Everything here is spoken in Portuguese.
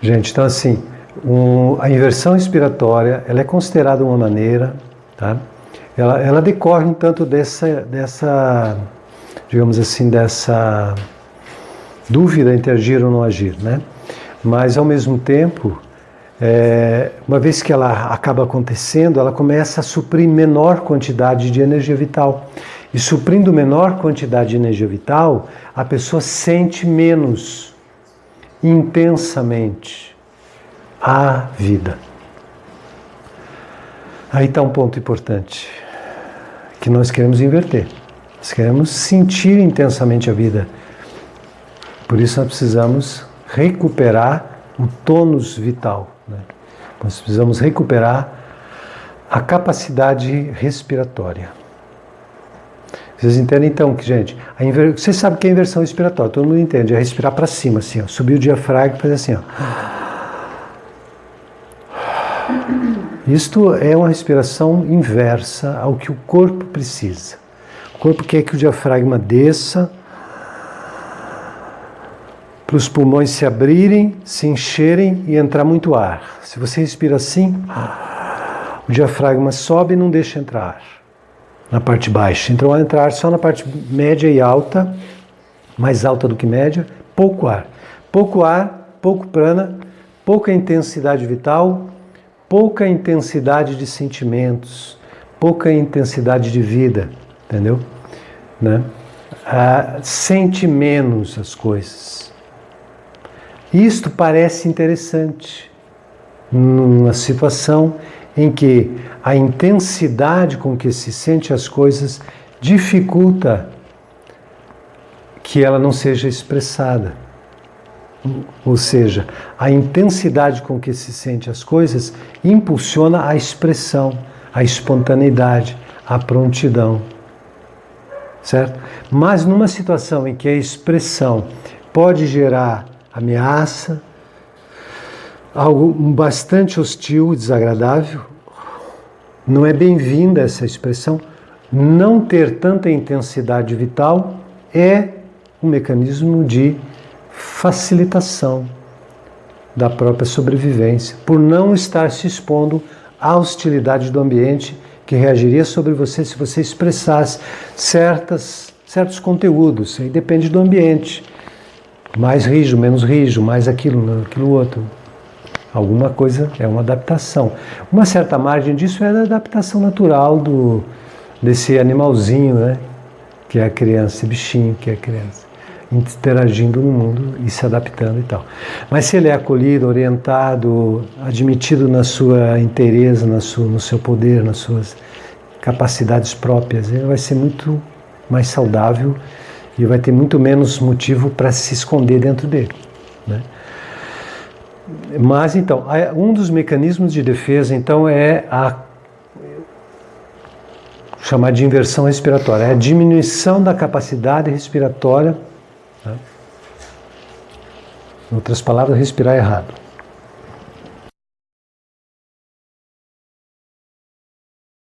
Gente, então assim, um, a inversão respiratória, ela é considerada uma maneira, tá? Ela, ela decorre um tanto dessa, dessa, digamos assim, dessa dúvida entre agir ou não agir, né? Mas ao mesmo tempo, é, uma vez que ela acaba acontecendo, ela começa a suprir menor quantidade de energia vital. E suprindo menor quantidade de energia vital, a pessoa sente menos intensamente a vida. Aí está um ponto importante que nós queremos inverter. Nós queremos sentir intensamente a vida. Por isso nós precisamos recuperar o tônus vital. Né? Nós precisamos recuperar a capacidade respiratória. Vocês entendem então que, gente, a inver... vocês sabem que é inversão respiratória, todo mundo entende, é respirar para cima, assim, ó, subir o diafragma e fazer assim, ó. Isto é uma respiração inversa ao que o corpo precisa. O corpo quer que o diafragma desça, para os pulmões se abrirem, se encherem e entrar muito ar. Se você respira assim, o diafragma sobe e não deixa entrar ar na parte baixa. Então, ao entrar só na parte média e alta, mais alta do que média, pouco ar. Pouco ar, pouco prana, pouca intensidade vital, pouca intensidade de sentimentos, pouca intensidade de vida, entendeu? Né? Ah, sente menos as coisas. Isto parece interessante numa situação em que a intensidade com que se sente as coisas dificulta que ela não seja expressada. Ou seja, a intensidade com que se sente as coisas impulsiona a expressão, a espontaneidade, a prontidão. Certo? Mas numa situação em que a expressão pode gerar ameaça, algo bastante hostil e desagradável. Não é bem-vinda essa expressão. Não ter tanta intensidade vital é um mecanismo de facilitação da própria sobrevivência, por não estar se expondo à hostilidade do ambiente que reagiria sobre você se você expressasse certas, certos conteúdos. Aí depende do ambiente mais rijo, menos rijo, mais aquilo, aquilo outro. Alguma coisa é uma adaptação. Uma certa margem disso é a adaptação natural do, desse animalzinho, né? Que é a criança, esse bichinho que é a criança, interagindo no mundo e se adaptando e tal. Mas se ele é acolhido, orientado, admitido na sua inteireza, na sua, no seu poder, nas suas capacidades próprias, ele vai ser muito mais saudável e vai ter muito menos motivo para se esconder dentro dele. Né? Mas então, um dos mecanismos de defesa então é a chamar de inversão respiratória, é a diminuição da capacidade respiratória. Né? Em outras palavras, respirar errado.